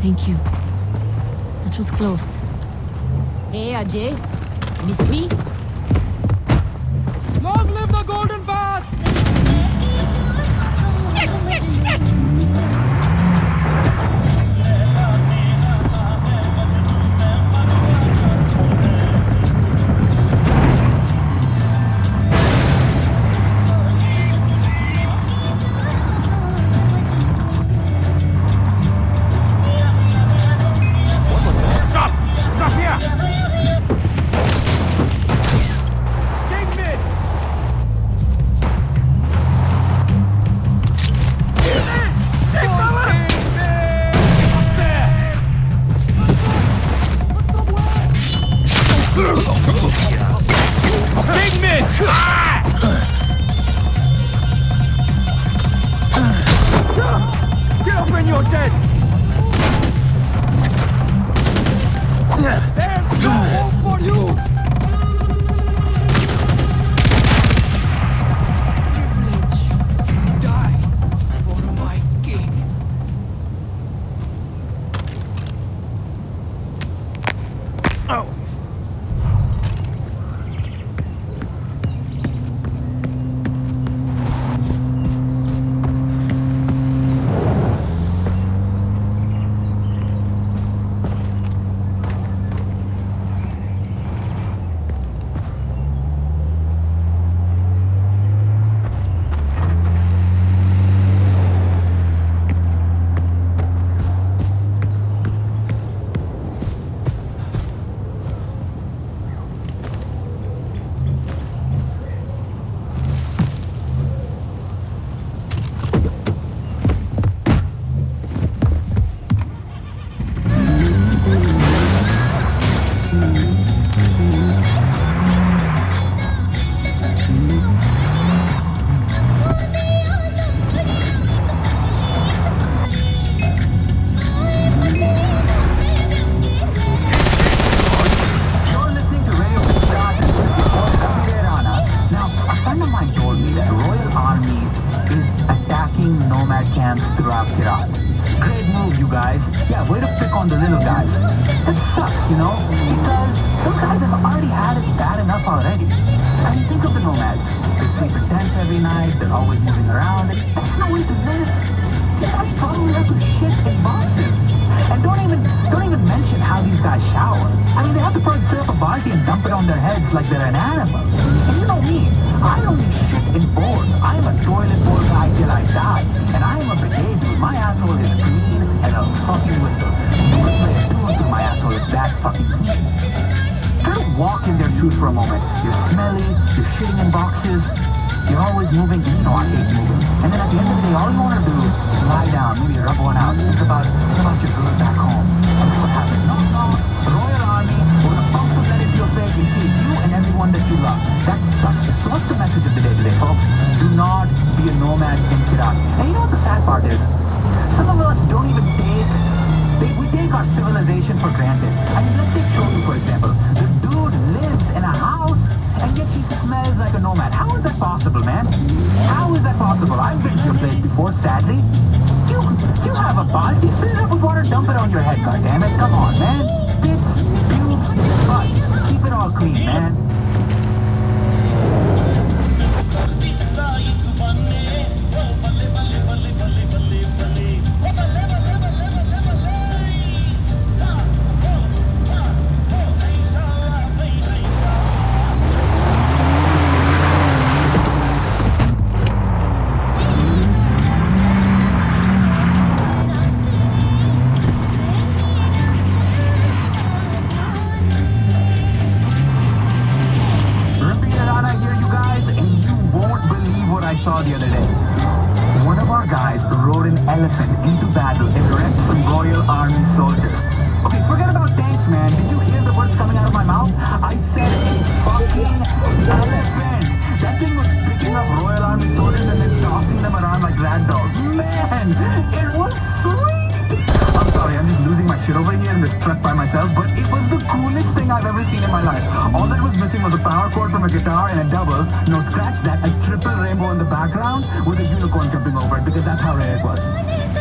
Thank you. That was close. Hey, Ajay. Miss me? Long live the Golden Path! Shit, shit, shit! You're dead! Friend of mine told me that Royal Army is attacking nomad camps throughout Kyrat. Great move, you guys. Yeah, way to pick on the little guys. It sucks, you know, because those guys have already had it bad enough already. I mean, think of the nomads. They sleep in tents every night, they're always moving around. That's no way to live. Guys probably have to shit in boxes. And don't even don't even mention how these guys shower. I mean, they have to probably fill up a baldi and dump it on their heads like they're an animal. And you know me, I only shit in bowls. I'm a toilet bowl guy till I die. And I am a bidet dude. My asshole is clean and a fucking whistle. You could play a tune to my asshole is that fucking clean. Try to walk in their shoes for a moment. You're smelly, you're shitting in boxes, you're always moving, you know I hate moving. And then at the end of the day, all you want to do is lie down, maybe rub one out, think about, granted. I mean, let's take Chotu, for example. The dude lives in a house, and yet he smells like a nomad. How is that possible, man? How is that possible? I've been to your place before, sadly. You, you have a baldi, fill it up with water, dump it on your head, goddammit. Come on, man. saw the other day. One of our guys rode an elephant into battle and wrecked some Royal Army soldiers. Okay, forget about tanks, man. Did you hear the words coming out of my mouth? I said a fucking elephant. That thing was picking up Royal Army soldiers and then tossing them around like rag dolls. Man, it was sweet! I'm sorry, I'm just losing my shit over here in this truck by myself, but it was the I've ever seen in my life. All that was missing was a power cord from a guitar and a double. No, scratch that, a triple rainbow in the background with a unicorn jumping over it because that's how rare it was.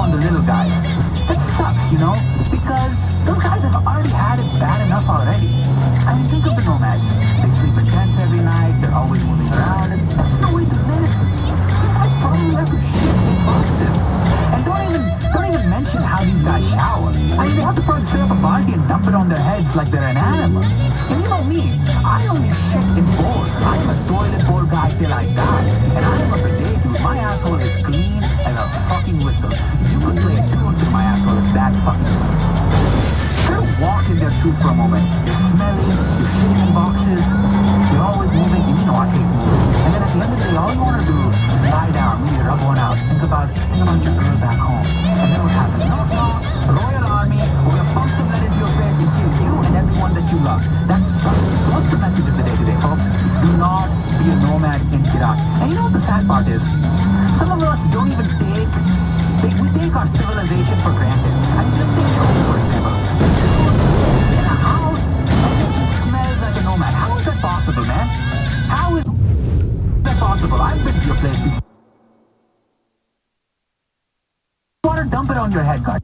On the little guys. That sucks, you know, dump it on their heads like they're an animal. And you know me, I only shit in bowls. I am a toilet bowl guy till I die. And I am a bidet dude. My asshole is clean as a fucking whistle. You could play a tune to my asshole. It's that fucking Kind of walk in their shoes for a moment. You're smelly, And you know what the sad part is? Some of us don't even take, they, we take our civilization for granted. I mean, let's take for example. In a house, and then he smells like a nomad. How is that possible, man? How is that possible? I've been to your place before. Water, dump it on your head, God.